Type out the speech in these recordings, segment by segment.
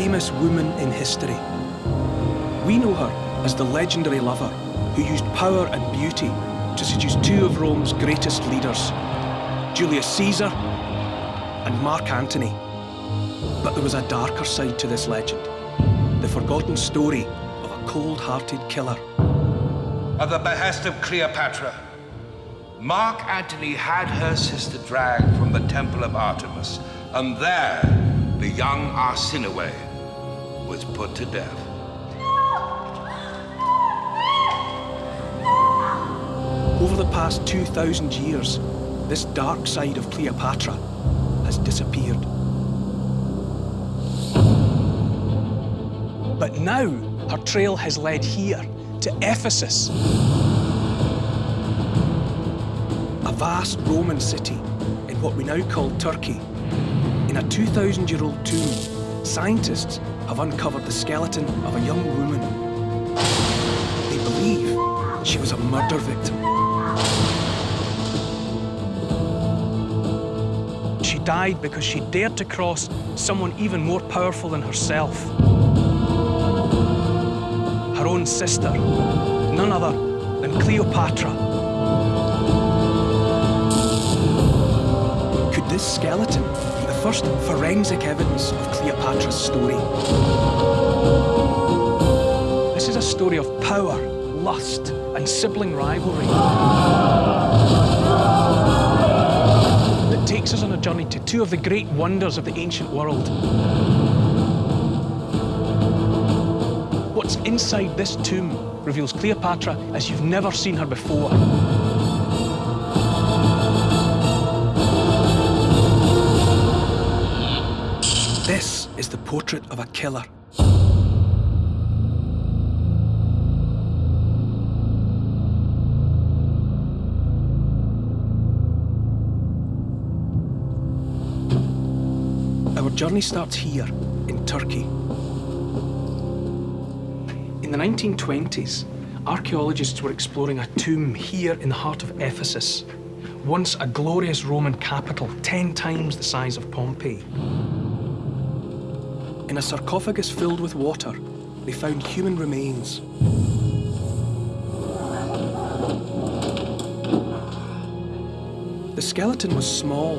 famous woman in history. We know her as the legendary lover who used power and beauty to seduce two of Rome's greatest leaders, Julius Caesar and Mark Antony. But there was a darker side to this legend, the forgotten story of a cold-hearted killer. At the behest of Cleopatra, Mark Antony had her sister dragged from the Temple of Artemis, and there the young Arsinoe was put to death. Over the past 2,000 years, this dark side of Cleopatra has disappeared. But now, her trail has led here, to Ephesus. A vast Roman city in what we now call Turkey. In a 2,000-year-old tomb, scientists have uncovered the skeleton of a young woman. They believe she was a murder victim. She died because she dared to cross someone even more powerful than herself her own sister, none other than Cleopatra. Could this skeleton first forensic evidence of Cleopatra's story? This is a story of power, lust, and sibling rivalry that takes us on a journey to two of the great wonders of the ancient world. What's inside this tomb reveals Cleopatra as you've never seen her before. Is the portrait of a killer. Our journey starts here, in Turkey. In the 1920s, archaeologists were exploring a tomb here in the heart of Ephesus, once a glorious Roman capital, 10 times the size of Pompeii. In a sarcophagus filled with water, they found human remains. The skeleton was small,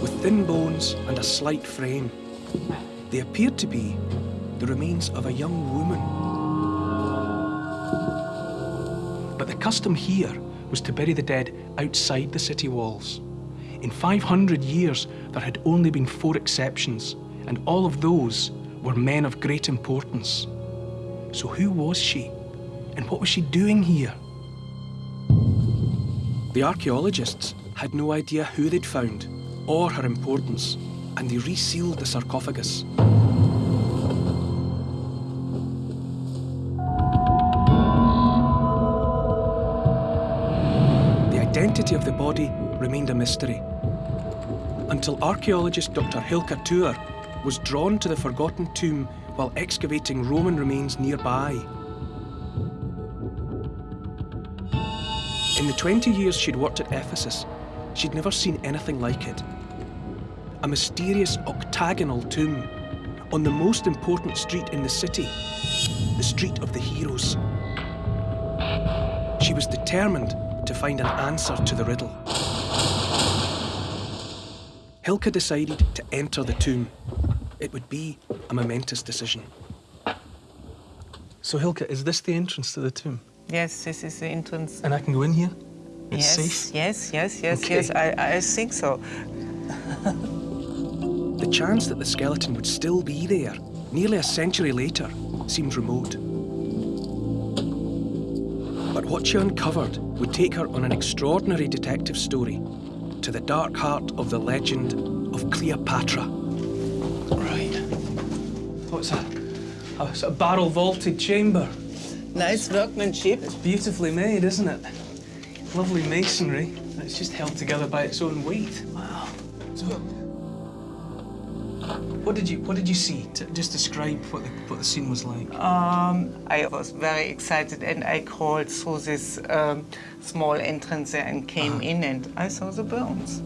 with thin bones and a slight frame. They appeared to be the remains of a young woman. But the custom here was to bury the dead outside the city walls. In 500 years, there had only been four exceptions, and all of those were men of great importance. So who was she? And what was she doing here? The archaeologists had no idea who they'd found or her importance, and they resealed the sarcophagus. The identity of the body remained a mystery, until archaeologist Dr. Hilke Thür was drawn to the forgotten tomb while excavating Roman remains nearby. In the 20 years she'd worked at Ephesus, she'd never seen anything like it. A mysterious octagonal tomb on the most important street in the city, the Street of the Heroes. She was determined to find an answer to the riddle. Hilke decided to enter the tomb. It would be a momentous decision. So Hilke, is this the entrance to the tomb? Yes, this is the entrance. And I can go in here? It's yes, safe? yes, yes, yes, Okay. yes. I, I think so. The chance that the skeleton would still be there, nearly a century later, seemed remote. But what she uncovered would take her on an extraordinary detective story to the dark heart of the legend of Cleopatra. Right. What's that? A sort of barrel vaulted chamber. Nice workmanship. It's beautifully made, isn't it? Lovely masonry. and It's just held together by its own weight. Wow. So, what did you What did you see? To just describe what the what the scene was like. Um, I was very excited and I crawled through this um, small entrance there and came Uh-huh. in and I saw the bones.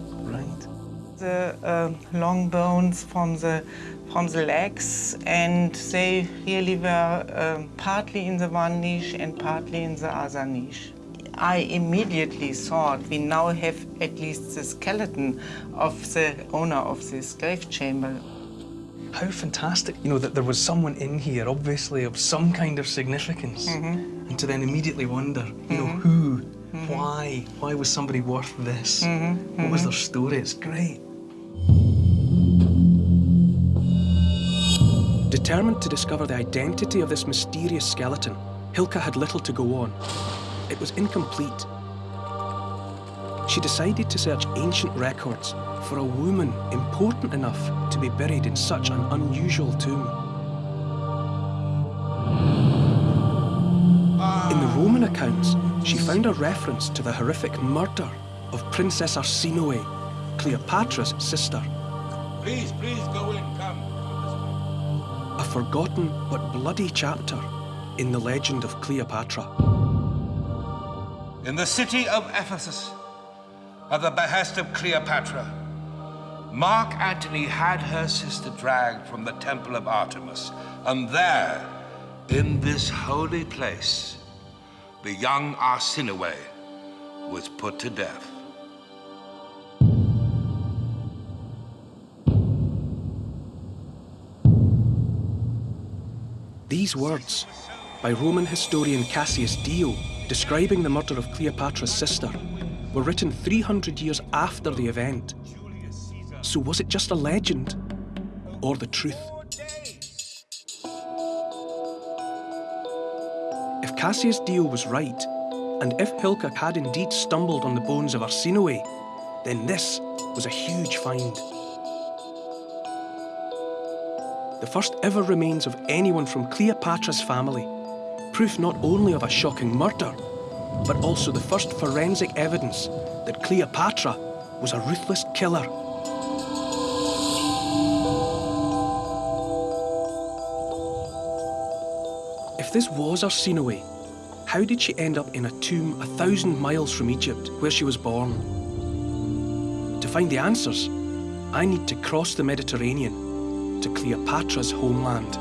The uh, long bones from the from the legs, and they really were um, partly in the one niche and partly in the other niche. I immediately thought we now have at least the skeleton of the owner of this grave chamber. How fantastic, you know, that there was someone in here, obviously of some kind of significance, mm -hmm. and to then immediately wonder, you mm -hmm. know, who, mm -hmm. why, why was somebody worth this? What was their story? It's great. Determined to discover the identity of this mysterious skeleton, Hilke had little to go on. It was incomplete. She decided to search ancient records for a woman important enough to be buried in such an unusual tomb. In the Roman accounts, she found a reference to the horrific murder of Princess Arsinoe, Cleopatra's sister. Please, please go in, come. Forgotten but bloody chapter in the legend of Cleopatra. In the city of Ephesus, at the behest of Cleopatra, Mark Antony had her sister dragged from the temple of Artemis, and there, in this holy place, the young Arsinoe was put to death. These words, by Roman historian Cassius Dio, describing the murder of Cleopatra's sister, were written 300 years after the event so was it just a legend or the truth? If Cassius Dio was right, and if Hilke had indeed stumbled on the bones of Arsinoe, then this was a huge find. The first ever remains of anyone from Cleopatra's family, proof not only of a shocking murder, but also the first forensic evidence that Cleopatra was a ruthless killer. If this was Arsinoe, how did she end up in a tomb a thousand miles from Egypt, where she was born? To find the answers, I need to cross the Mediterranean to Cleopatra's homeland.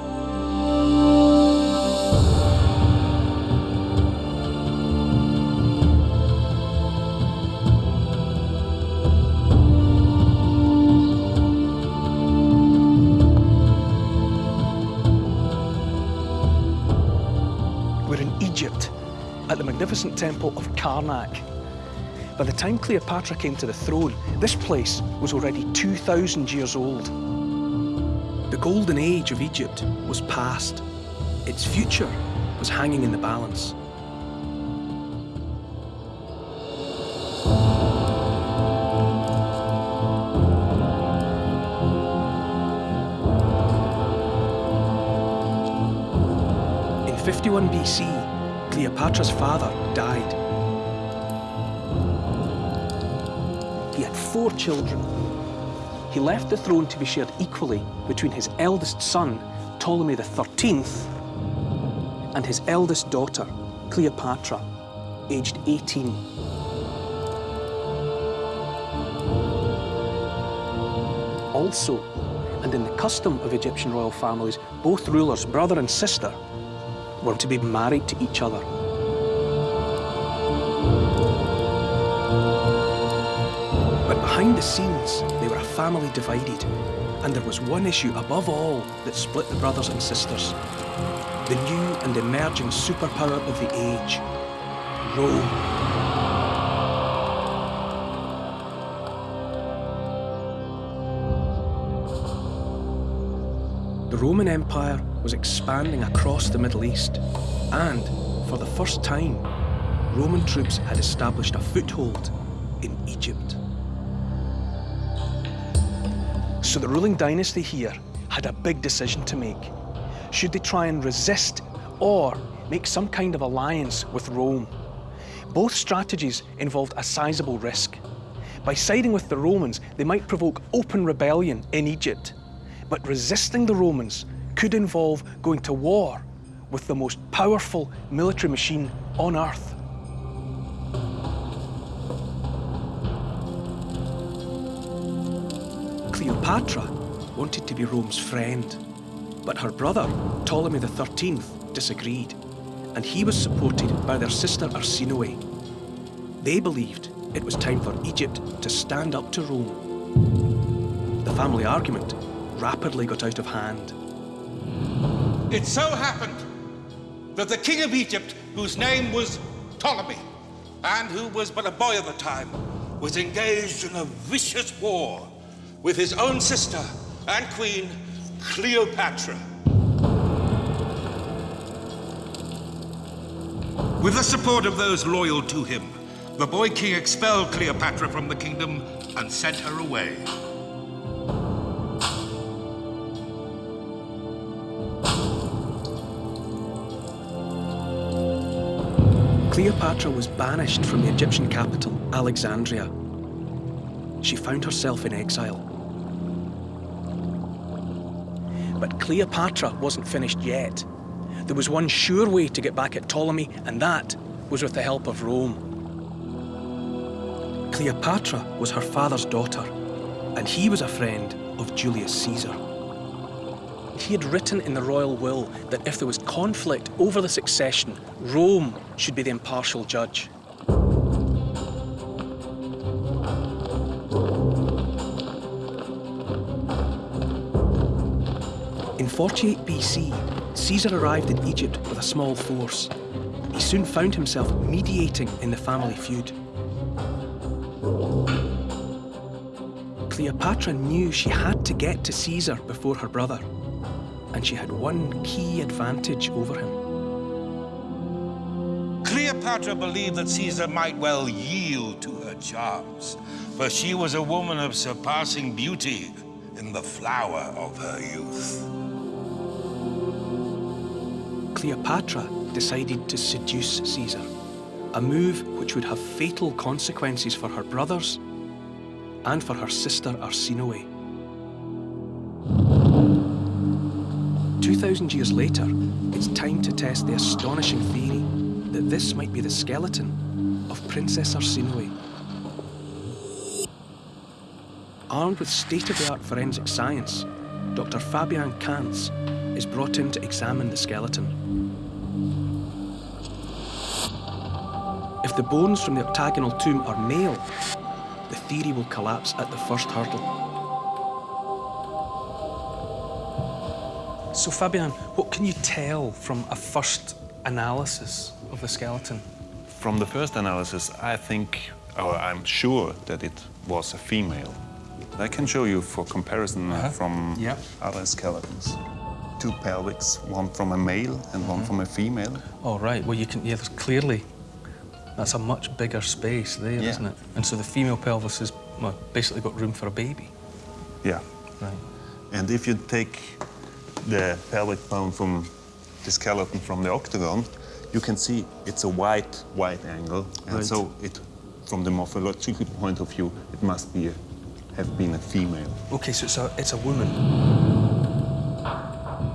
We're in Egypt, at the magnificent temple of Karnak. By the time Cleopatra came to the throne, this place was already 2,000 years old. The golden age of Egypt was past. Its future was hanging in the balance. In 51 BC, Cleopatra's father died. He had four children. He left the throne to be shared equally between his eldest son, Ptolemy XIII, and his eldest daughter, Cleopatra, aged 18. Also, and in the custom of Egyptian royal families, both rulers, brother and sister, were to be married to each other. But behind the scenes, they were family divided, and there was one issue above all that split the brothers and sisters. The new and emerging superpower of the age, Rome. The Roman Empire was expanding across the Middle East, and for the first time, Roman troops had established a foothold in Egypt. So the ruling dynasty here had a big decision to make. Should they try and resist or make some kind of alliance with Rome? Both strategies involved a sizable risk. By siding with the Romans, they might provoke open rebellion in Egypt. But resisting the Romans could involve going to war with the most powerful military machine on Earth. Cleopatra wanted to be Rome's friend, but her brother, Ptolemy XIII, disagreed, and he was supported by their sister Arsinoe. They believed it was time for Egypt to stand up to Rome. The family argument rapidly got out of hand. It so happened that the king of Egypt, whose name was Ptolemy, and who was but a boy at the time, was engaged in a vicious war with his own sister and queen, Cleopatra. With the support of those loyal to him, the boy king expelled Cleopatra from the kingdom and sent her away. Cleopatra was banished from the Egyptian capital, Alexandria. She found herself in exile. Cleopatra wasn't finished yet. There was one sure way to get back at Ptolemy, and that was with the help of Rome. Cleopatra was her father's daughter, and he was a friend of Julius Caesar. He had written in the royal will that if there was conflict over the succession, Rome should be the impartial judge. 48 BC, Caesar arrived in Egypt with a small force. He soon found himself mediating in the family feud. Cleopatra knew she had to get to Caesar before her brother and she had one key advantage over him. Cleopatra believed that Caesar might well yield to her charms, for she was a woman of surpassing beauty in the flower of her youth. Cleopatra decided to seduce Caesar, a move which would have fatal consequences for her brothers and for her sister Arsinoe. 2,000 years later, it's time to test the astonishing theory that this might be the skeleton of Princess Arsinoe. Armed with state-of-the-art forensic science, Dr. Fabian Kanz is brought in to examine the skeleton. If the bones from the octagonal tomb are male, the theory will collapse at the first hurdle. So, Fabian, what can you tell from a first analysis of the skeleton? From the first analysis, I think, or I'm sure that it was a female. I can show you for comparison uh -huh. from yep. other skeletons. Two pelvics, one from a male and mm -hmm. one mm-hmm. from a female. Oh, right. Well, you can, yeah, clearly, that's a much bigger space there, yeah. not it? And so the female pelvis has well, basically got room for a baby. Yeah. Right. And if you take the pelvic bone from the skeleton from the octagon, you can see it's a white, white angle. And right. so it, from the morphological point of view, it must be a, have been a female. Okay, so it's a, it's a woman.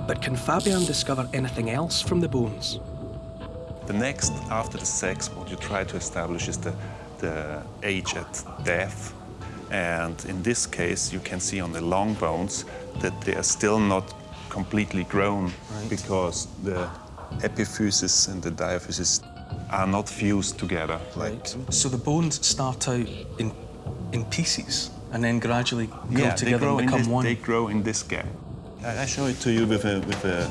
But can Fabian discover anything else from the bones? The next, after the sex, what you try to establish is the, the age at death. And in this case, you can see on the long bones that they are still not completely grown right. because the epiphysis and the diaphysis are not fused together. Like right. So the bones start out in, in pieces and then gradually go yeah, together and become this, one? they grow in this gap. I show it to you with a, with a uh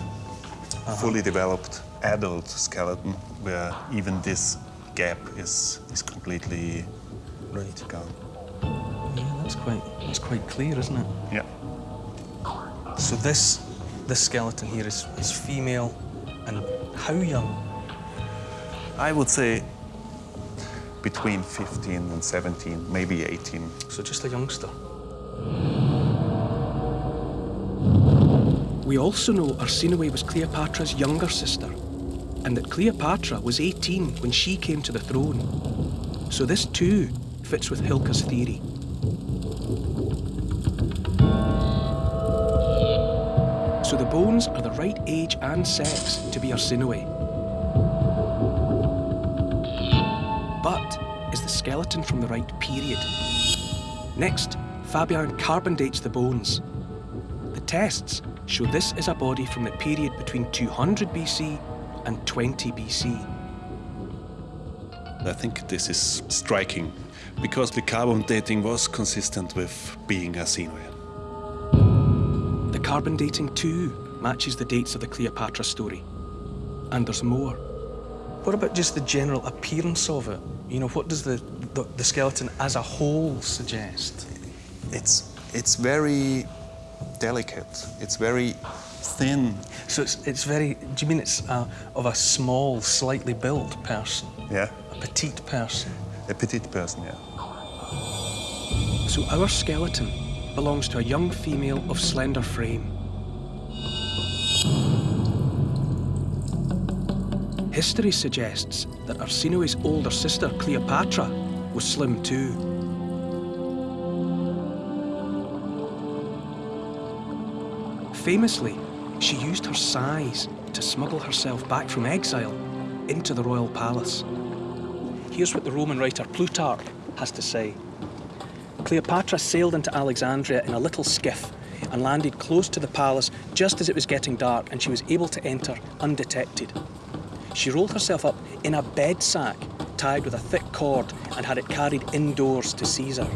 -huh. fully developed adult skeleton where even this gap is, is completely right. gone. Yeah, that's quite, that's quite clear, isn't it? Yeah. So this this skeleton here is, is female and how young? I would say between 15 and 17, maybe 18. So just a youngster. We also know Arsinoe was Cleopatra's younger sister and that Cleopatra was 18 when she came to the throne. So this too fits with Hilke's theory. so the bones are the right age and sex to be Arsinoe. But is the skeleton from the right period? Next, Fabian carbon dates the bones. The tests show this is a body from the period between 200 BC and 20 BC. I think this is striking because the carbon dating was consistent with being Arsinoe. The carbon dating too matches the dates of the Cleopatra story. And there's more. What about just the general appearance of it? You know, what does the, the, the skeleton as a whole suggest? It's, it's very delicate. It's very thin. So it's, it's very, do you mean it's uh, of a small, slightly built person? Yeah. A petite person? A petite person, yeah. So our skeleton belongs to a young female of slender frame. History suggests that Arsinoe's older sister, Cleopatra, was slim too. Famously, she used her size to smuggle herself back from exile into the royal palace. Here's what the Roman writer Plutarch has to say. Cleopatra sailed into Alexandria in a little skiff and landed close to the palace just as it was getting dark and she was able to enter undetected. She rolled herself up in a bed sack tied with a thick cord and had it carried indoors to Caesar.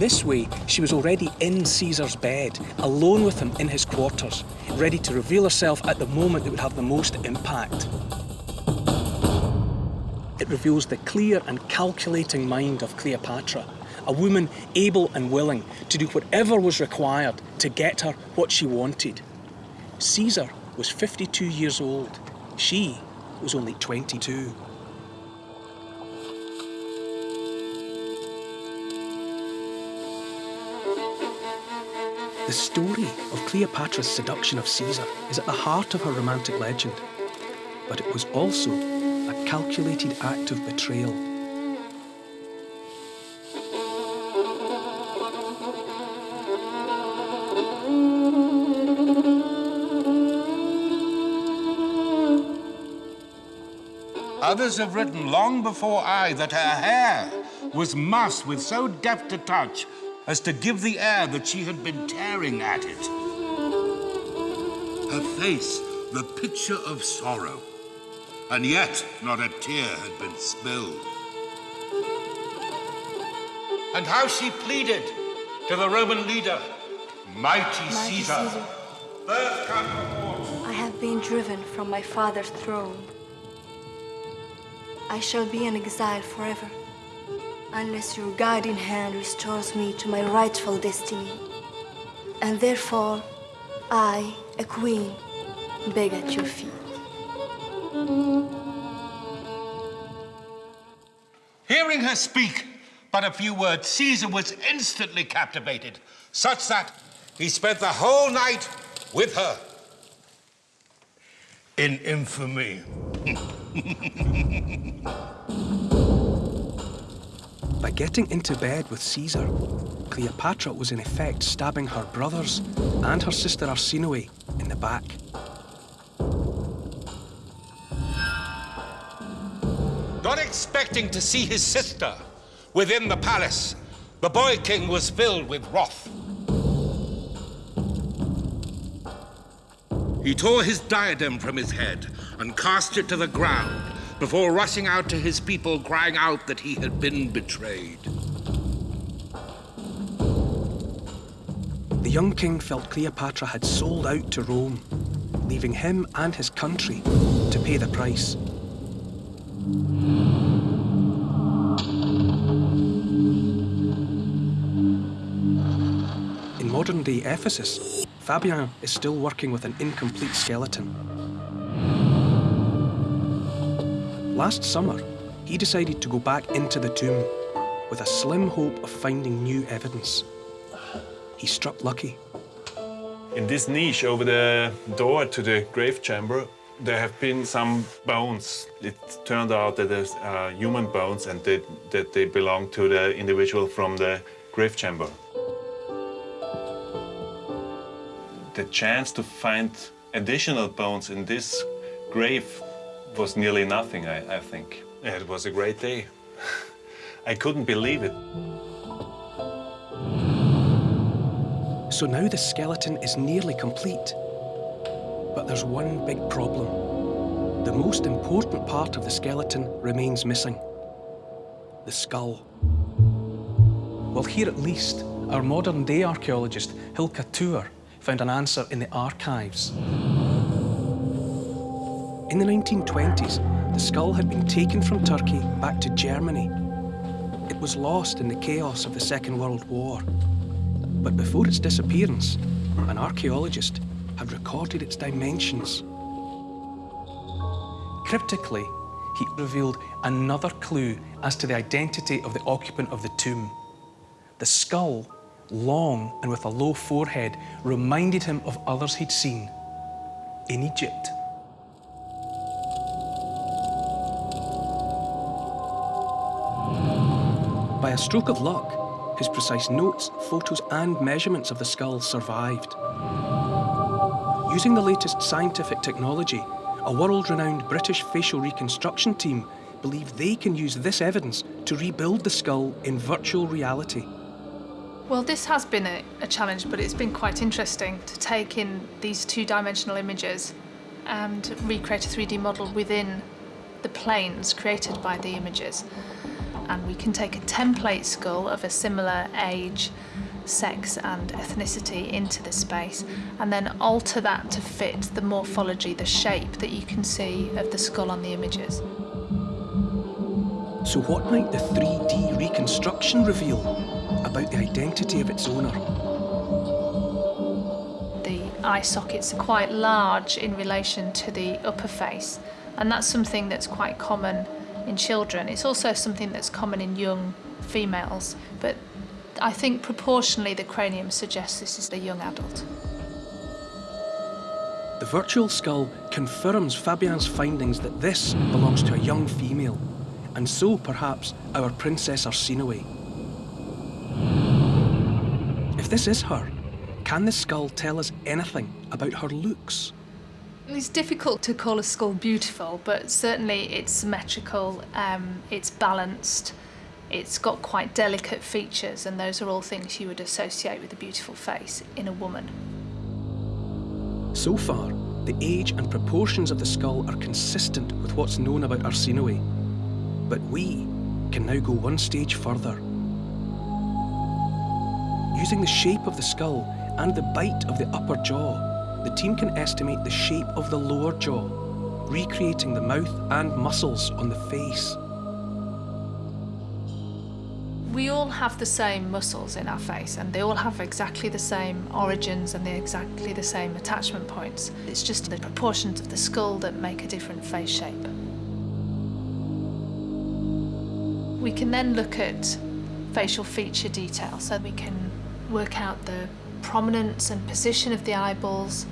This way, she was already in Caesar's bed, alone with him in his quarters, ready to reveal herself at the moment that would have the most impact. It reveals the clear and calculating mind of Cleopatra, a woman able and willing to do whatever was required to get her what she wanted. Caesar was 52 years old. She was only 22. The story of Cleopatra's seduction of Caesar is at the heart of her romantic legend, but it was also a calculated act of betrayal. Others have written long before I that her hair was mussed with so deft a touch as to give the air that she had been tearing at it. Her face, the picture of sorrow, and yet not a tear had been spilled. And how she pleaded to the Roman leader, Mighty, Mighty Caesar, Caesar. birth come before I have been driven from my father's throne. I shall be an exile forever, unless your guiding hand restores me to my rightful destiny. And therefore, I, a queen, beg at your feet. Hearing her speak but a few words, Caesar was instantly captivated, such that he spent the whole night with her. In infamy. By getting into bed with Caesar, Cleopatra was in effect stabbing her brothers and her sister Arsinoe in the back. Not expecting to see his sister within the palace, the boy king was filled with wrath. He tore his diadem from his head and cast it to the ground before rushing out to his people, crying out that he had been betrayed. The young king felt Cleopatra had sold out to Rome, leaving him and his country to pay the price. In modern day Ephesus, Fabian is still working with an incomplete skeleton. Last summer, he decided to go back into the tomb with a slim hope of finding new evidence. He struck lucky. In this niche over the door to the grave chamber, there have been some bones. It turned out that there's uh, human bones and that, that they belong to the individual from the grave chamber. The chance to find additional bones in this grave was nearly nothing, I, I think. It was a great day. I couldn't believe it. So now the skeleton is nearly complete. But there's one big problem. The most important part of the skeleton remains missing. The skull. Well, here at least, our modern day archaeologist Hilke Thür found an answer in the archives. In the 1920s, the skull had been taken from Turkey back to Germany. It was lost in the chaos of the Second World War. But before its disappearance, an archaeologist had recorded its dimensions. Cryptically, he revealed another clue as to the identity of the occupant of the tomb. The skull, long and with a low forehead, reminded him of others he'd seen in Egypt. By a stroke of luck, his precise notes, photos and measurements of the skull survived. Using the latest scientific technology, a world-renowned British facial reconstruction team believe they can use this evidence to rebuild the skull in virtual reality. Well, this has been a, a challenge, but it's been quite interesting to take in these two-dimensional images and recreate a 3D model within the planes created by the images. And we can take a template skull of a similar age sex and ethnicity into the space and then alter that to fit the morphology, the shape that you can see of the skull on the images. So what might the 3D reconstruction reveal about the identity of its owner? The eye sockets are quite large in relation to the upper face and that's something that's quite common in children. It's also something that's common in young females, but I think proportionally the cranium suggests this is the young adult. The virtual skull confirms Fabian's findings that this belongs to a young female, and so perhaps our Princess Arsinoe. If this is her, can the skull tell us anything about her looks? It's difficult to call a skull beautiful, but certainly it's symmetrical, um, it's balanced, it's got quite delicate features, and those are all things you would associate with a beautiful face in a woman. So far, the age and proportions of the skull are consistent with what's known about Arsinoe. But we can now go one stage further. Using the shape of the skull and the bite of the upper jaw, the team can estimate the shape of the lower jaw, recreating the mouth and muscles on the face. We all have the same muscles in our face and they all have exactly the same origins and they're exactly the same attachment points. It's just the proportions of the skull that make a different face shape. We can then look at facial feature detail so we can work out the prominence and position of the eyeballs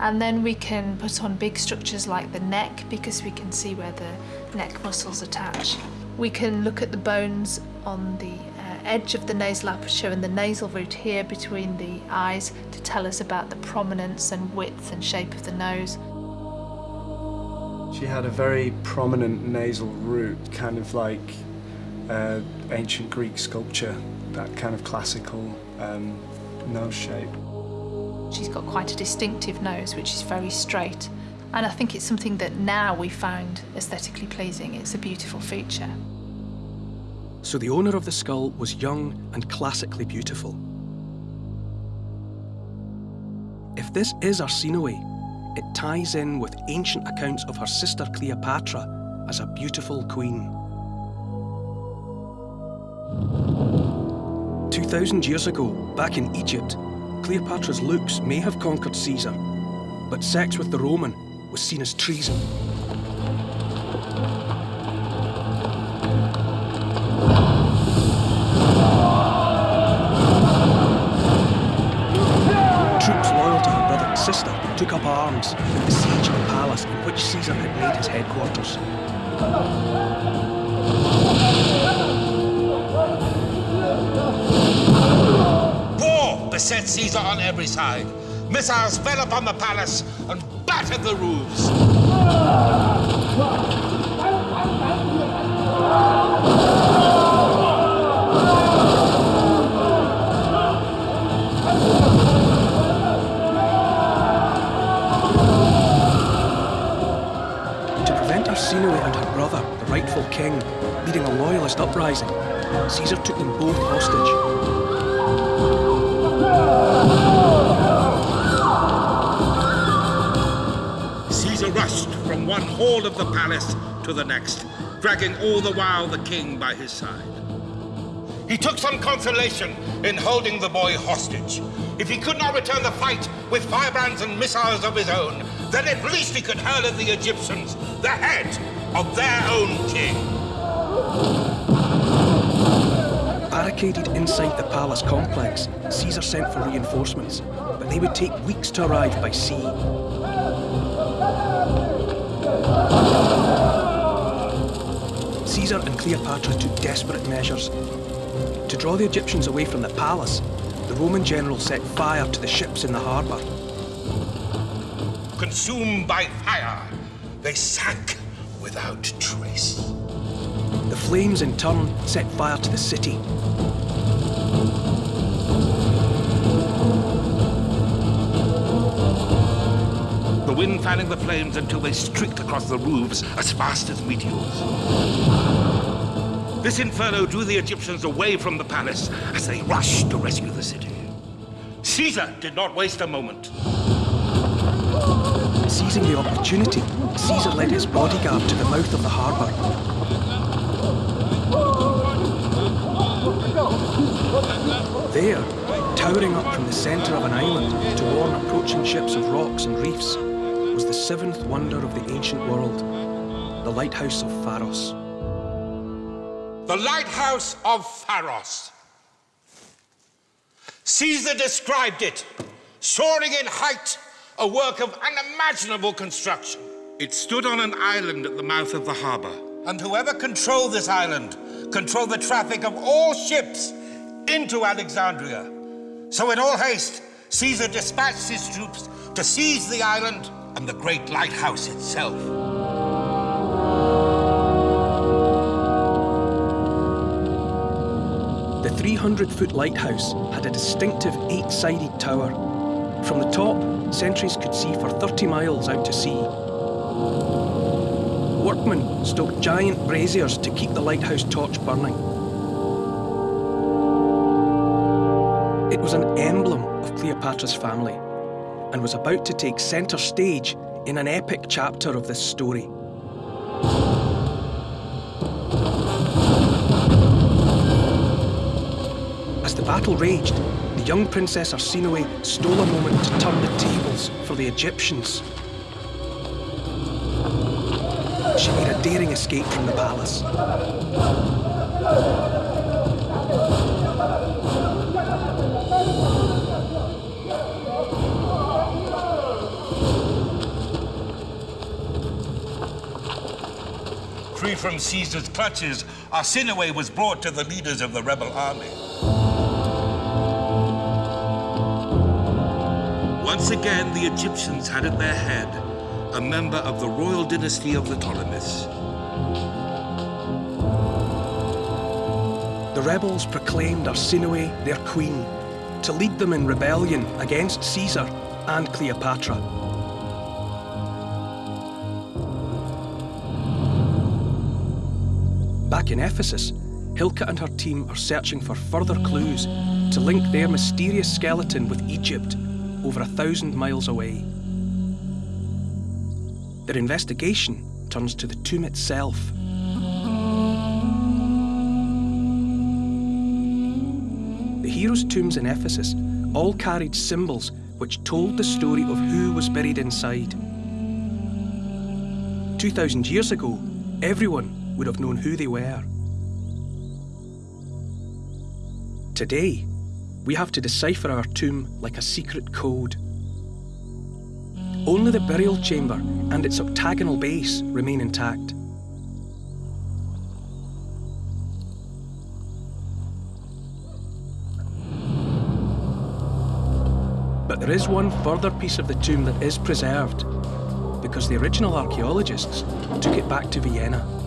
and then we can put on big structures like the neck because we can see where the neck muscles attach. We can look at the bones on the uh, edge of the nasal aperture and the nasal root here between the eyes to tell us about the prominence and width and shape of the nose. She had a very prominent nasal root, kind of like uh, ancient Greek sculpture, that kind of classical um, nose shape. She's got quite a distinctive nose, which is very straight. And I think it's something that now we found aesthetically pleasing. It's a beautiful feature. So the owner of the skull was young and classically beautiful. If this is Arsinoe, it ties in with ancient accounts of her sister Cleopatra as a beautiful queen. 2,000 years ago, back in Egypt, Cleopatra's looks may have conquered Caesar, but sex with the Roman was seen as treason. Troops loyal to her brother and sister took up arms and besieged the palace in which Caesar had made his headquarters. Beset Caesar on every side. Missiles fell upon the palace and battered the roofs. To prevent Arsinoe and her brother, the rightful king, leading a loyalist uprising, Caesar took them both hostage. From one hall of the palace to the next, dragging all the while the king by his side. He took some consolation in holding the boy hostage. If he could not return the fight with firebrands and missiles of his own, then at least he could hurl at the Egyptians the head of their own king. Barricaded inside the palace complex, Caesar sent for reinforcements, but they would take weeks to arrive by sea. Caesar and Cleopatra took desperate measures. To draw the Egyptians away from the palace, the Roman general set fire to the ships in the harbour. Consumed by fire, they sank without trace. The flames, in turn, set fire to the city. The wind fanning the flames until they streaked across the roofs as fast as meteors. This inferno drew the Egyptians away from the palace as they rushed to rescue the city. Caesar did not waste a moment. Seizing the opportunity, Caesar led his bodyguard to the mouth of the harbour. There, towering up from the centre of an island to warn approaching ships of rocks and reefs, was the seventh wonder of the ancient world, the lighthouse of Pharos. The lighthouse of Pharos. Caesar described it, soaring in height, a work of unimaginable construction. It stood on an island at the mouth of the harbor, and whoever controlled this island controlled the traffic of all ships into Alexandria. So in all haste, Caesar dispatched his troops to seize the island and the great lighthouse itself. The 300 foot lighthouse had a distinctive eight sided tower. From the top, sentries could see for 30 miles out to sea. Workmen stoked giant braziers to keep the lighthouse torch burning. It was an emblem of Cleopatra's family and was about to take centre stage in an epic chapter of this story. As the battle raged, the young Princess Arsinoe stole a moment to turn the tables for the Egyptians. She made a daring escape from the palace. Free from Caesar's clutches, Arsinoe was brought to the leaders of the rebel army. Once again, the Egyptians had at their head a member of the royal dynasty of the Ptolemies. The rebels proclaimed Arsinoe their queen to lead them in rebellion against Caesar and Cleopatra. In Ephesus, Hilke and her team are searching for further clues to link their mysterious skeleton with Egypt over a thousand miles away. Their investigation turns to the tomb itself. The heroes' tombs in Ephesus all carried symbols which told the story of who was buried inside. 2,000 years ago, everyone would have known who they were. Today, we have to decipher our tomb like a secret code. Only the burial chamber and its octagonal base remain intact. But there is one further piece of the tomb that is preserved. Because the original archaeologists took it back to Vienna.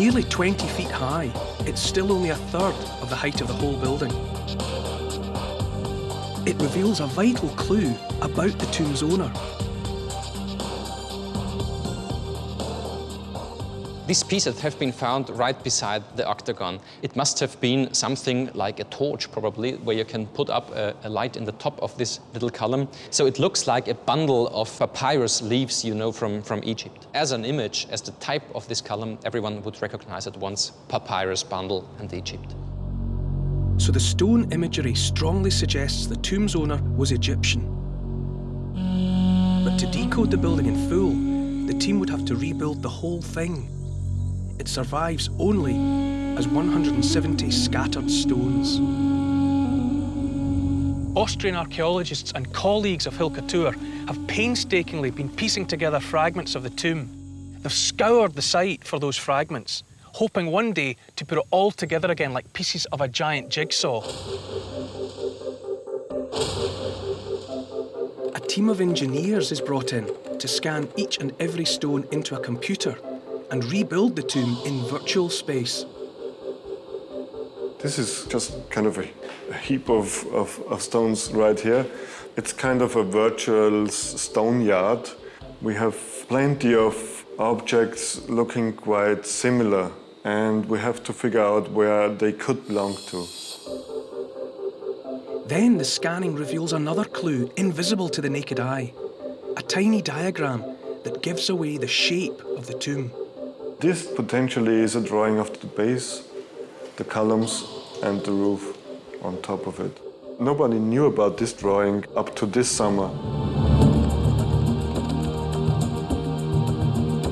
Nearly 20 feet high, it's still only a third of the height of the whole building. It reveals a vital clue about the tomb's owner. These pieces have been found right beside the octagon. It must have been something like a torch, probably, where you can put up a, a, light in the top of this little column. So it looks like a bundle of papyrus leaves, you know, from, from Egypt. As an image, as the type of this column, everyone would recognize at once papyrus bundle and Egypt. So the stone imagery strongly suggests the tomb's owner was Egyptian. But to decode the building in full, the team would have to rebuild the whole thing it survives only as 170 scattered stones. Austrian archaeologists and colleagues of Hilke Thür have painstakingly been piecing together fragments of the tomb. They've scoured the site for those fragments, hoping one day to put it all together again like pieces of a giant jigsaw. A team of engineers is brought in to scan each and every stone into a computer and rebuild the tomb in virtual space. This is just kind of a, a heap of, of, of, stones right here. It's kind of a virtual stone yard. We have plenty of objects looking quite similar and we have to figure out where they could belong to. Then the scanning reveals another clue invisible to the naked eye. A tiny diagram that gives away the shape of the tomb. This potentially is a drawing of the base, the columns and the roof on top of it. Nobody knew about this drawing up to this summer.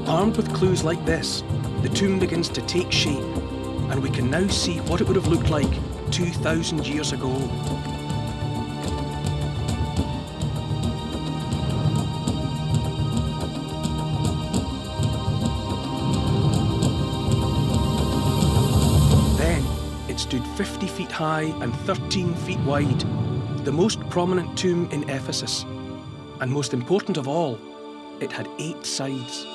Armed with clues like this, the tomb begins to take shape, and we can now see what it would have looked like 2,000 years ago. 50 feet high and 13 feet wide, the most prominent tomb in Ephesus. And most important of all, it had eight sides.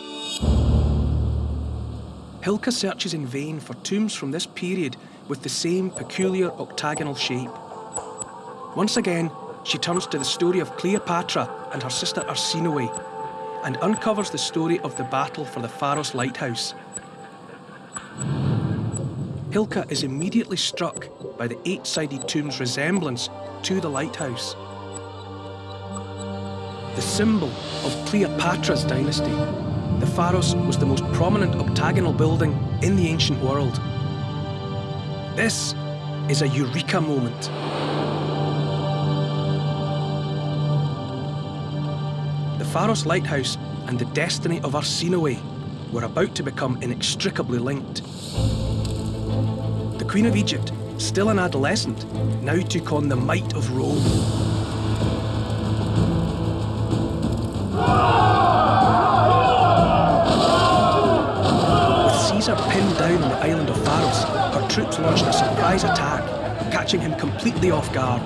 Hilke searches in vain for tombs from this period with the same peculiar octagonal shape. Once again, she turns to the story of Cleopatra and her sister Arsinoe and uncovers the story of the battle for the Pharos lighthouse Hilke is immediately struck by the eight-sided tomb's resemblance to the lighthouse. The symbol of Cleopatra's dynasty, the Pharos was the most prominent octagonal building in the ancient world. This is a eureka moment. The Pharos lighthouse and the destiny of Arsinoe were about to become inextricably linked. Queen of Egypt, still an adolescent, now took on the might of Rome. With Caesar pinned down on the island of Pharos, her troops launched a surprise attack, catching him completely off guard.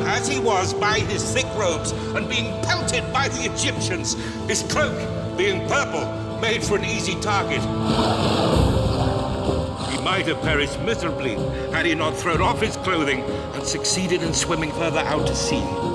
As he was by his thick robes and being pelted by the Egyptians, his cloak, being purple, made for an easy target. He might have perished miserably had he not thrown off his clothing and succeeded in swimming further out to sea.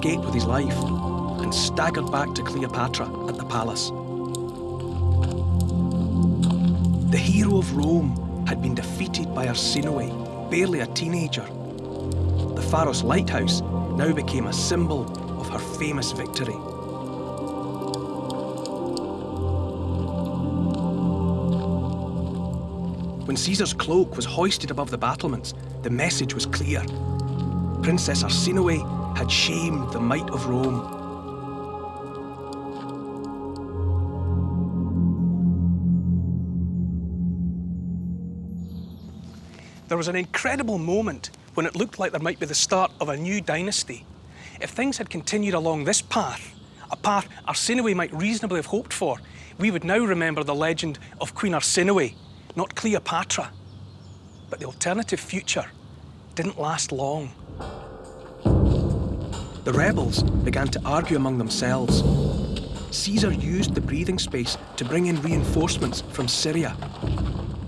Escaped with his life and staggered back to Cleopatra at the palace. The hero of Rome had been defeated by Arsinoe, barely a teenager. The Pharos lighthouse now became a symbol of her famous victory. When Caesar's cloak was hoisted above the battlements, the message was clear. Princess Arsinoe had shamed the might of Rome. There was an incredible moment when it looked like there might be the start of a new dynasty. If things had continued along this path, a path Arsinoe might reasonably have hoped for, we would now remember the legend of Queen Arsinoe, not Cleopatra. But the alternative future didn't last long. The rebels began to argue among themselves. Caesar used the breathing space to bring in reinforcements from Syria.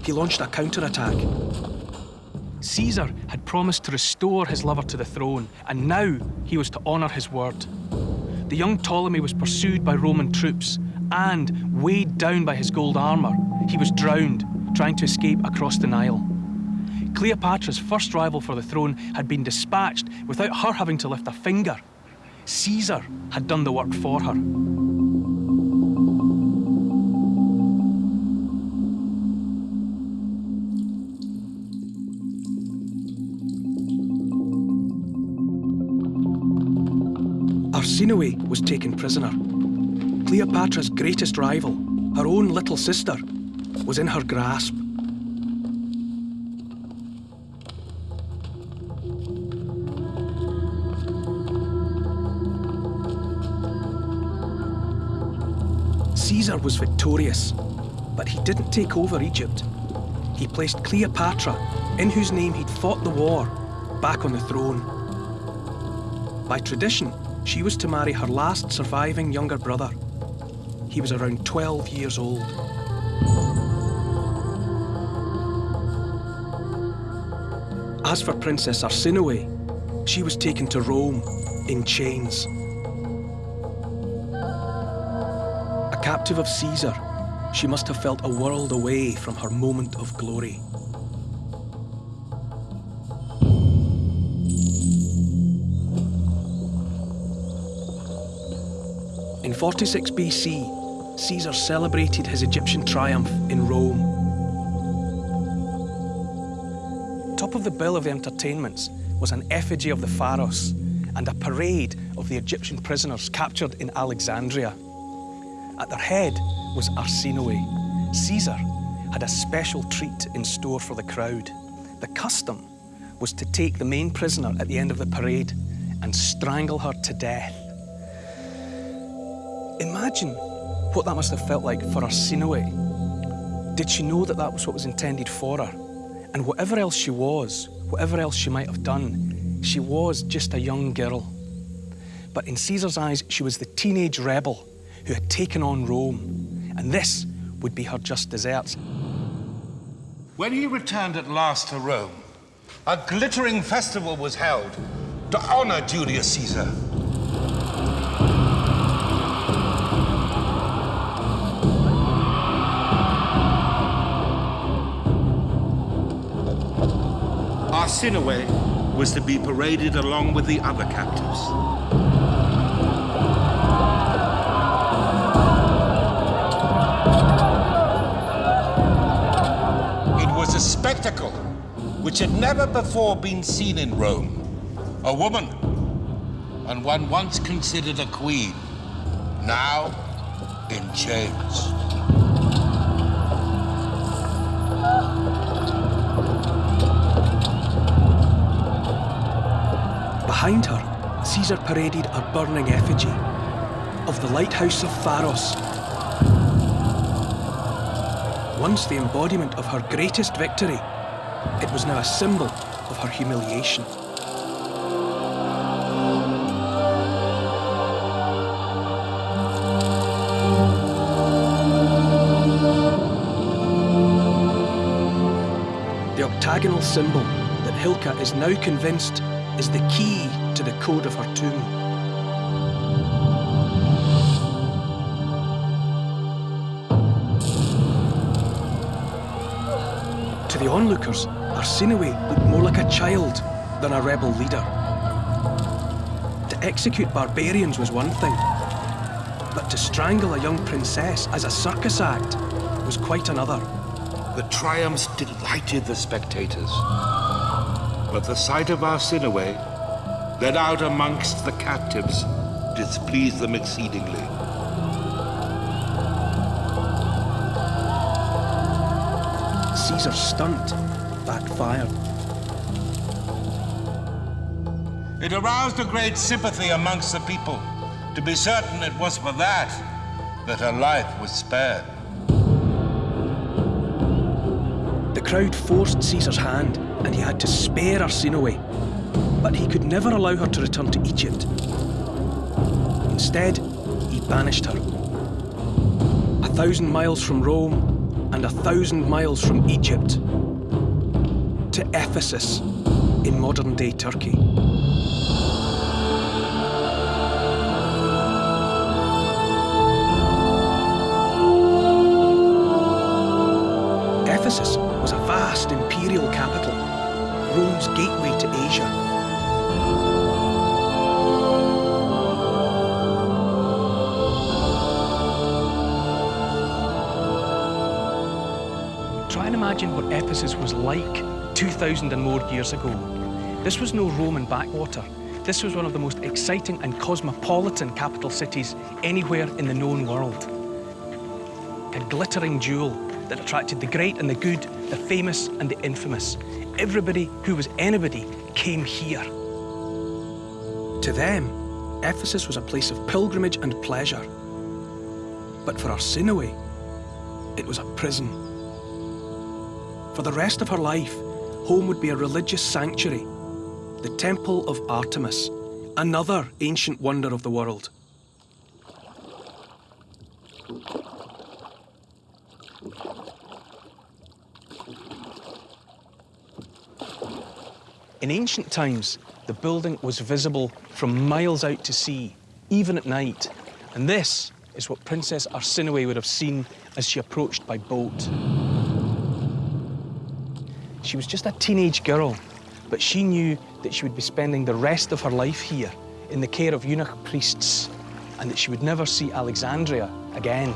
He launched a counterattack. Caesar had promised to restore his lover to the throne, and now he was to honour his word. The young Ptolemy was pursued by Roman troops, and, weighed down by his gold armour, he was drowned trying to escape across the Nile. Cleopatra's first rival for the throne had been dispatched without her having to lift a finger. Caesar had done the work for her. Arsinoe was taken prisoner. Cleopatra's greatest rival, her own little sister, was in her grasp. Caesar was victorious, but he didn't take over Egypt. He placed Cleopatra, in whose name he'd fought the war, back on the throne. By tradition, she was to marry her last surviving younger brother. He was around 12 years old. As for Princess Arsinoe, she was taken to Rome in chains. Captive of Caesar, she must have felt a world away from her moment of glory. In 46 BC, Caesar celebrated his Egyptian triumph in Rome. Top of the bill of entertainments was an effigy of the Pharos and a parade of the Egyptian prisoners captured in Alexandria. At their head was Arsinoe. Caesar had a special treat in store for the crowd. The custom was to take the main prisoner at the end of the parade and strangle her to death. Imagine what that must have felt like for Arsinoe. Did she know that that was what was intended for her? And whatever else she was, whatever else she might have done, she was just a young girl. But in Caesar's eyes, she was the teenage rebel who had taken on Rome. And this would be her just desserts. When he returned at last to Rome, a glittering festival was held to honor Julius Caesar. Arsinoe was to be paraded along with the other captives. A spectacle which had never before been seen in Rome. A woman, and one once considered a queen, now in chains. Behind her, Caesar paraded a burning effigy of the lighthouse of Pharos. Once the embodiment of her greatest victory, it was now a symbol of her humiliation. The octagonal symbol that Hilke is now convinced is the key to the code of her tomb. The onlookers, Arsinoe looked more like a child than a rebel leader. To execute barbarians was one thing, but to strangle a young princess as a circus act was quite another. The triumphs delighted the spectators. But the sight of Arsinoe, led out amongst the captives, displeased them exceedingly. Caesar's stunt backfired. It aroused a great sympathy amongst the people. To be certain, it was for that that her life was spared. The crowd forced Caesar's hand, and he had to spare Arsinoe. But he could never allow her to return to Egypt. Instead, he banished her. A thousand miles from Rome, and a thousand miles from Egypt. To Ephesus, in modern-day Turkey. Ephesus was a vast imperial capital, Rome's gateway to Asia. Ephesus was like 2,000 and more years ago. This was no Roman backwater. This was one of the most exciting and cosmopolitan capital cities anywhere in the known world. A glittering jewel that attracted the great and the good, the famous and the infamous. Everybody who was anybody came here. To them, Ephesus was a place of pilgrimage and pleasure. But for Arsinoe, it was a prison. For the rest of her life, home would be a religious sanctuary, the Temple of Artemis, another ancient wonder of the world. In ancient times, the building was visible from miles out to sea, even at night. And this is what Princess Arsinoe would have seen as she approached by boat. She was just a teenage girl, but she knew that she would be spending the rest of her life here in the care of eunuch priests and that she would never see Alexandria again.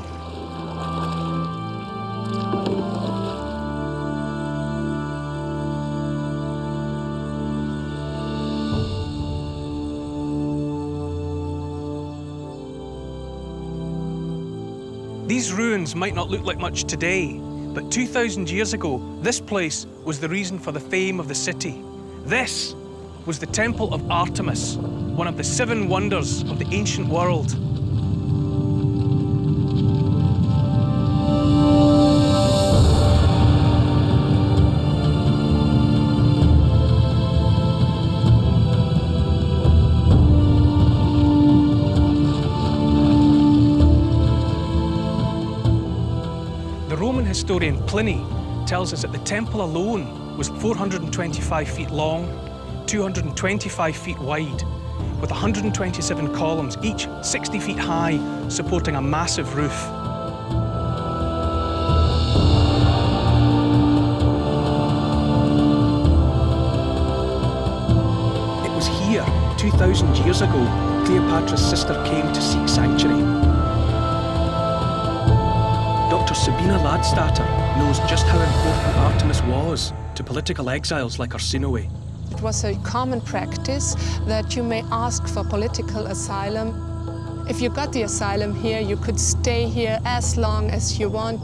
These ruins might not look like much today, but 2,000 years ago, this place was the reason for the fame of the city. This was the Temple of Artemis, one of the seven wonders of the ancient world. Historian Pliny tells us that the temple alone was 425 feet long, 225 feet wide, with 127 columns, each 60 feet high, supporting a massive roof. It was here, 2,000 years ago, Cleopatra's sister came to seek sanctuary. Sabine Ladstätter knows just how important Artemis was to political exiles like Arsinoe. It was a common practice that you may ask for political asylum. If you got the asylum here, you could stay here as long as you want.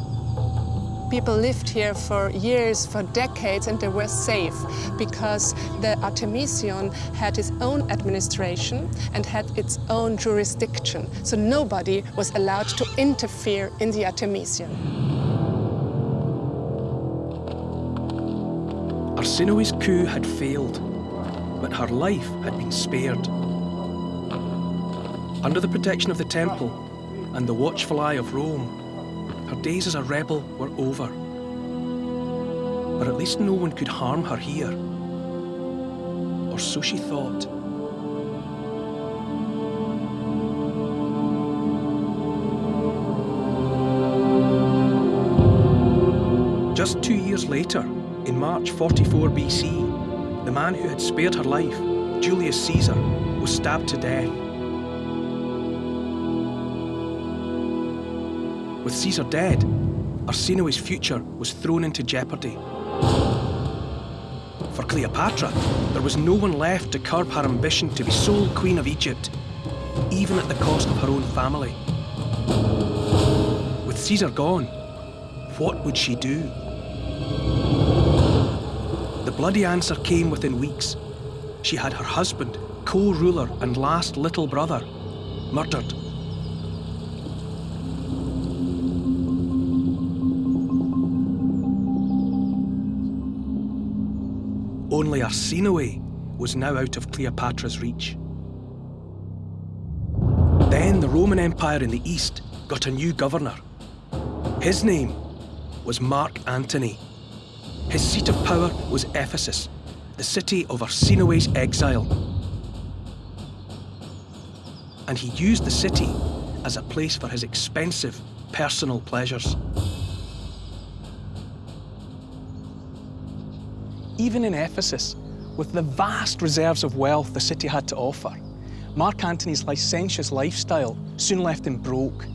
People lived here for years, for decades, and they were safe because the Artemision had its own administration and had its own jurisdiction. So nobody was allowed to interfere in the Artemision. Arsinoe's coup had failed, but her life had been spared. Under the protection of the temple and the watchful eye of Rome, her days as a rebel were over. But at least no one could harm her here. Or so she thought. Just two years later, in March 44 BC, the man who had spared her life Julius Caesar, was stabbed to death. With Caesar dead, Arsinoe's future was thrown into jeopardy. For Cleopatra, there was no one left to curb her ambition to be sole queen of Egypt, even at the cost of her own family. With Caesar gone, what would she do? The bloody answer came within weeks. She had her husband, co-ruler and last little brother, murdered. Arsinoe was now out of Cleopatra's reach. Then the Roman Empire in the east got a new governor. His name was Mark Antony. His seat of power was Ephesus, the city of Arsinoe's exile. And he used the city as a place for his expensive personal pleasures. Even in Ephesus, with the vast reserves of wealth the city had to offer, Mark Antony's licentious lifestyle soon left him broke.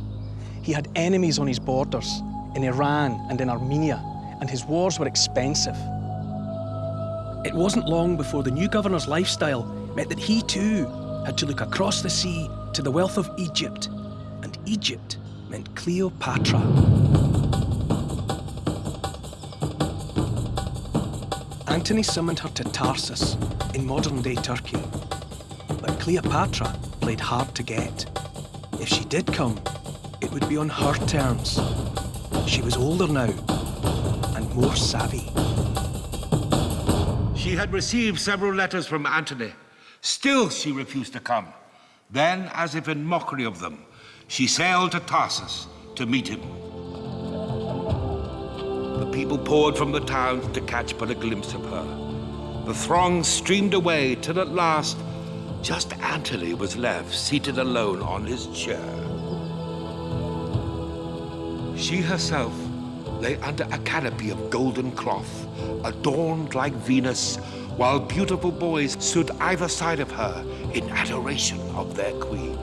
He had enemies on his borders, in Iran and in Armenia, and his wars were expensive. It wasn't long before the new governor's lifestyle meant that he too had to look across the sea to the wealth of Egypt, and Egypt meant Cleopatra. Antony summoned her to Tarsus in modern-day Turkey. But Cleopatra played hard to get. If she did come, it would be on her terms. She was older now, and more savvy. She had received several letters from Antony. Still she refused to come. Then, as if in mockery of them, she sailed to Tarsus to meet him. The people poured from the towns to catch but a glimpse of her. The throng streamed away till at last just Antony was left seated alone on his chair. She herself lay under a canopy of golden cloth, adorned like Venus, while beautiful boys stood either side of her in adoration of their queen.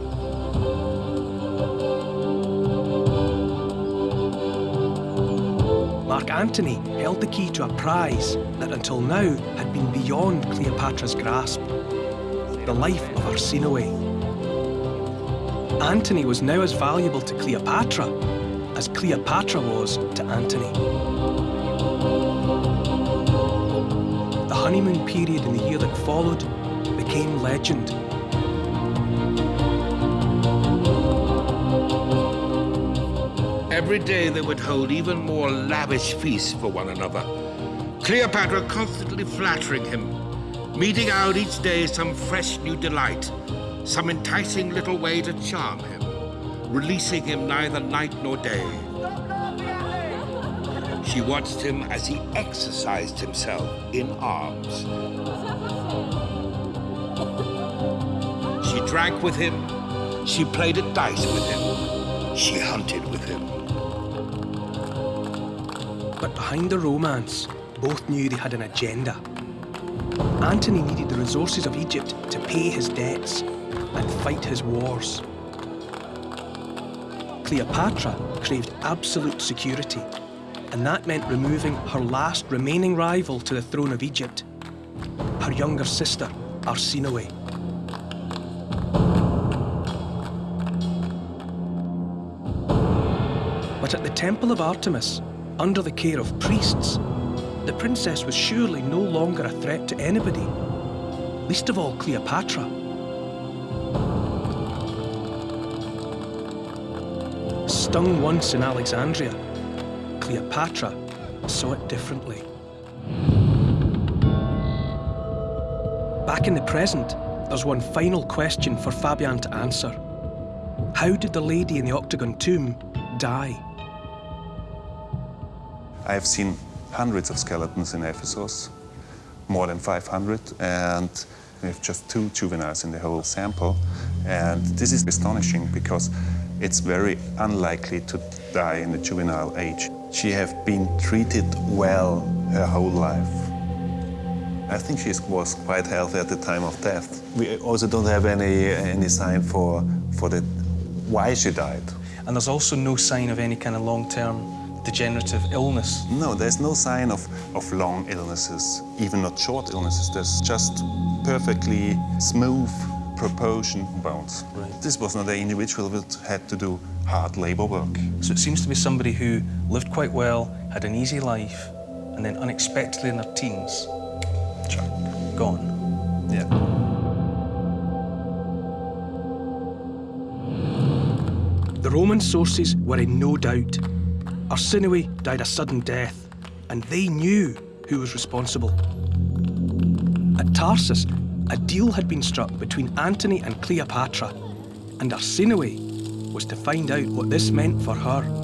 Mark Antony held the key to a prize that until now had been beyond Cleopatra's grasp the life of Arsinoe. Antony was now as valuable to Cleopatra as Cleopatra was to Antony. The honeymoon period in the year that followed became legend. Every day they would hold even more lavish feasts for one another. Cleopatra constantly flattering him, meeting out each day some fresh new delight, some enticing little way to charm him, releasing him neither night nor day. She watched him as he exercised himself in arms. She drank with him, she played at dice with him, she hunted with him. But behind the romance, both knew they had an agenda. Antony needed the resources of Egypt to pay his debts and fight his wars. Cleopatra craved absolute security, and that meant removing her last remaining rival to the throne of Egypt, her younger sister, Arsinoe. But at the Temple of Artemis, under the care of priests, the princess was surely no longer a threat to anybody, least of all Cleopatra. Stung once in Alexandria, Cleopatra saw it differently. Back in the present, there's one final question for Fabian to answer. How did the lady in the octagon tomb die? I have seen hundreds of skeletons in Ephesus, more than 500, and we have just two juveniles in the whole sample. And this is astonishing because it's very unlikely to die in the juvenile age. She have been treated well her whole life. I think she was quite healthy at the time of death. We also don't have any, any sign for, for the, why she died. And there's also no sign of any kind of long-term degenerative illness. No, there's no sign of, of long illnesses, even not short illnesses. There's just perfectly smooth proportion bones. Right. This was not an individual that had to do hard labor work. So it seems to be somebody who lived quite well, had an easy life, and then unexpectedly in their teens, gone. Yeah. The Roman sources were in no doubt. Arsinoe died a sudden death, and they knew who was responsible. At Tarsus, a deal had been struck between Antony and Cleopatra, and Arsinoe was to find out what this meant for her.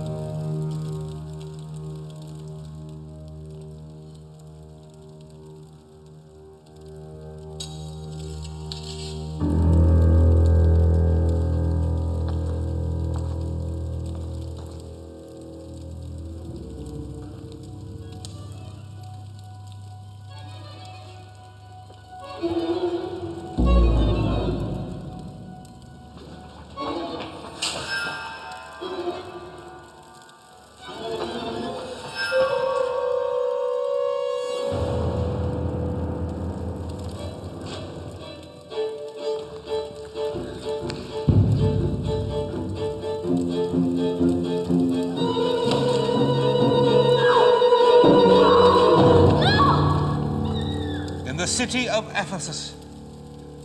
City of Ephesus,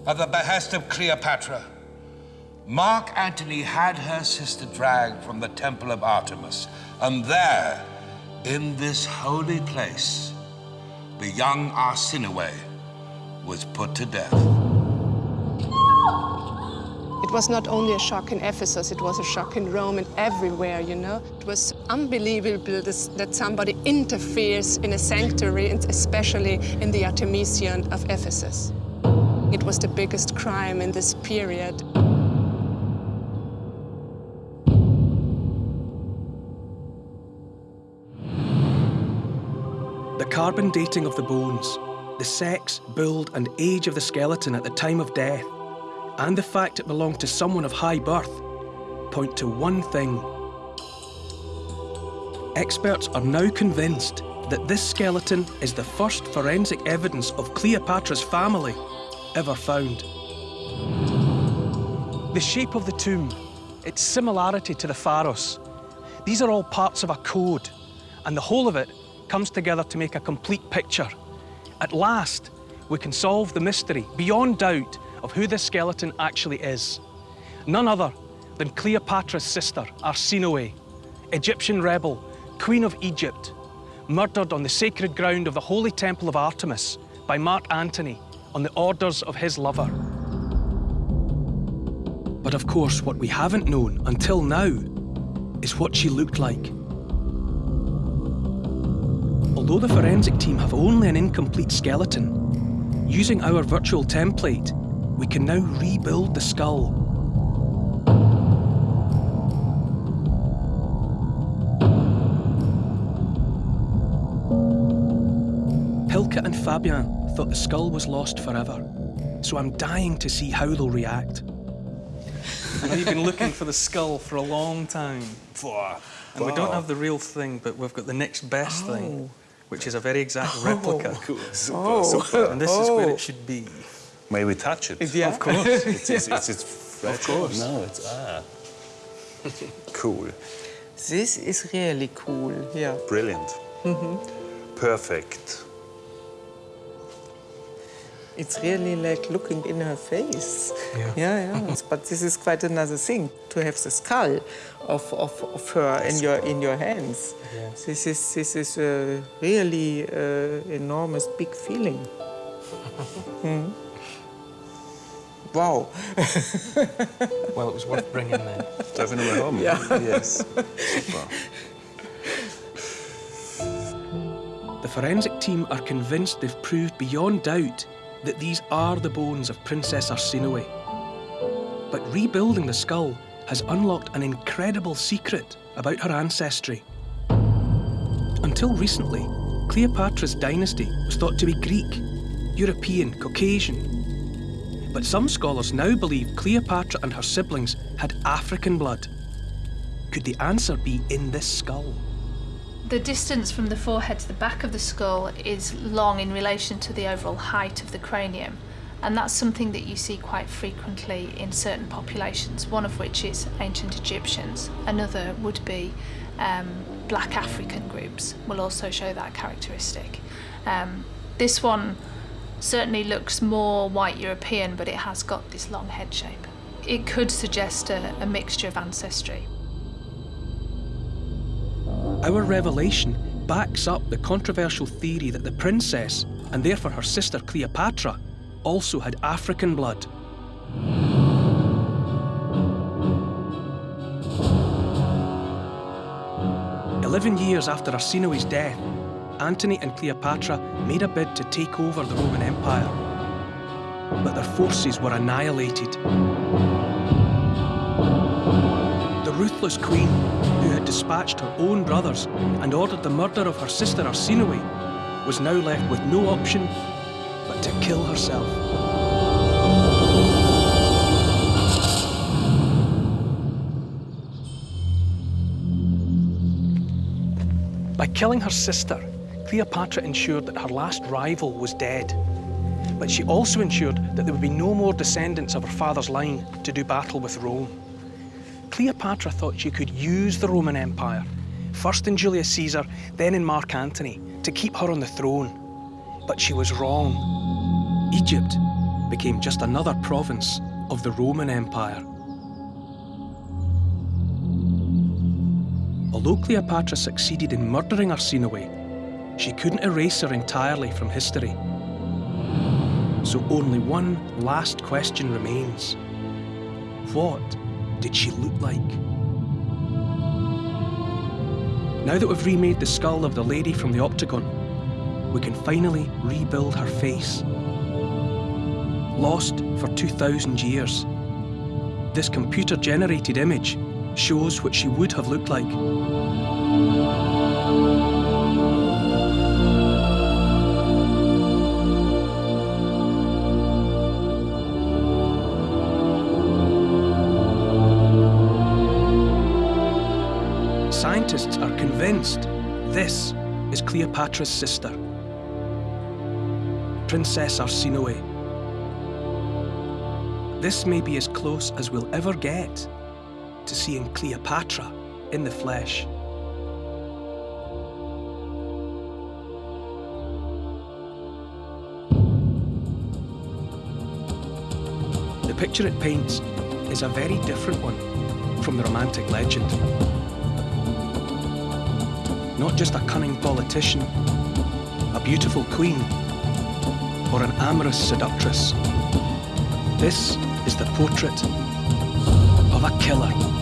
at the behest of Cleopatra, Mark Antony had her sister dragged from the temple of Artemis, and there, in this holy place, the young Arsinoe was put to death. Was not only a shock in Ephesus, it was a shock in Rome and everywhere, you know. It was unbelievable this, that somebody interferes in a sanctuary, and especially in the Artemision of Ephesus. It was the biggest crime in this period. The carbon dating of the bones, the sex, build, and age of the skeleton at the time of death, and the fact it belonged to someone of high birth point to one thing. Experts are now convinced that this skeleton is the first forensic evidence of Cleopatra's family ever found. The shape of the tomb, its similarity to the Pharos, these are all parts of a code, and the whole of it comes together to make a complete picture. At last, we can solve the mystery, beyond doubt, of who this skeleton actually is. None other than Cleopatra's sister, Arsinoe, Egyptian rebel, Queen of Egypt, murdered on the sacred ground of the Holy Temple of Artemis by Mark Antony on the orders of his lover. But of course, what we haven't known until now is what she looked like. Although the forensic team have only an incomplete skeleton, using our virtual template, we can now rebuild the skull. Hilke and Fabian thought the skull was lost forever, so I'm dying to see how they'll react. I know you've been looking for the skull for a long time. And we don't have the real thing, but we've got the next best Oh. thing, which is a very exact replica. Oh. Super, Oh. super. And this is where it oh. should be. May we touch it? Yeah. Of course. It's, it's, it's, it's fragile. No, it's ah. cool. This is really cool, yeah. Brilliant. Perfect. It's really like looking in her face. Yeah. yeah, yeah. but this is quite another thing to have the skull of, of, of her in your in your hands. Yeah. This is this is a really uh, enormous big feeling. Hmm. Wow. Well, it was worth bringing then. Definitely home. Yeah. Yes. Super. The forensic team are convinced they've proved beyond doubt that these are the bones of Princess Arsinoe. But rebuilding the skull has unlocked an incredible secret about her ancestry. Until recently, Cleopatra's dynasty was thought to be Greek, European, Caucasian. But some scholars now believe Cleopatra and her siblings had African blood. Could the answer be in this skull? The distance from the forehead to the back of the skull is long in relation to the overall height of the cranium. And that's something that you see quite frequently in certain populations, one of which is ancient Egyptians. Another would be um, black African groups, will also show that characteristic. Um, this one certainly looks more white European, but it has got this long head shape. It could suggest a, a mixture of ancestry. Our revelation backs up the controversial theory that the princess, and therefore her sister Cleopatra, also had African blood. Eleven years after Arsinoe's death, Antony and Cleopatra made a bid to take over the Roman Empire. But their forces were annihilated. The ruthless queen, who had dispatched her own brothers and ordered the murder of her sister Arsinoe, was now left with no option but to kill herself. By killing her sister, Cleopatra ensured that her last rival was dead. But she also ensured that there would be no more descendants of her father's line to do battle with Rome. Cleopatra thought she could use the Roman Empire, first in Julius Caesar, then in Mark Antony, to keep her on the throne. But she was wrong. Egypt became just another province of the Roman Empire. Although Cleopatra succeeded in murdering Arsinoe, she couldn't erase her entirely from history. So only one last question remains. What did she look like? Now that we've remade the skull of the lady from the octagon, we can finally rebuild her face. Lost for 2,000 years, this computer-generated image shows what she would have looked like. This is Cleopatra's sister, Princess Arsinoe. This may be as close as we'll ever get to seeing Cleopatra in the flesh. The picture it paints is a very different one from the romantic legend. Not just a cunning politician, a beautiful queen, or an amorous seductress. This is the portrait of a killer.